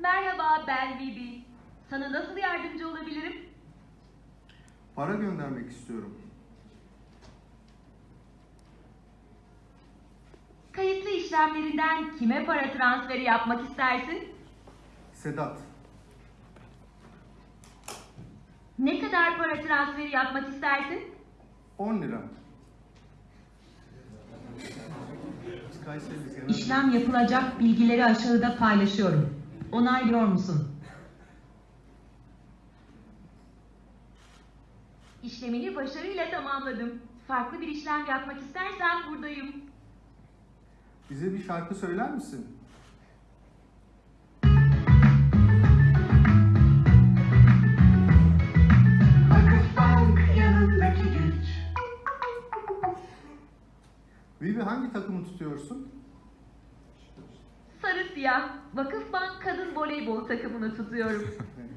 Merhaba ben Bibi. Sana nasıl yardımcı olabilirim? Para göndermek istiyorum. Kayıtlı işlemlerinden kime para transferi yapmak istersin? Sedat. Ne kadar para transferi yapmak istersin? 10 lira. İşlem yapılacak bilgileri aşağıda paylaşıyorum. Onaylıyor musun? İşlemini başarıyla tamamladım. Farklı bir işlem yapmak istersen buradayım. Bize bir şarkı söyler misin? Vakıfbank yanındaki güç. Vivi hangi takımı tutuyorsun? Sarı siyah. Vakıfbank kadın voleybol takımını tutuyorum.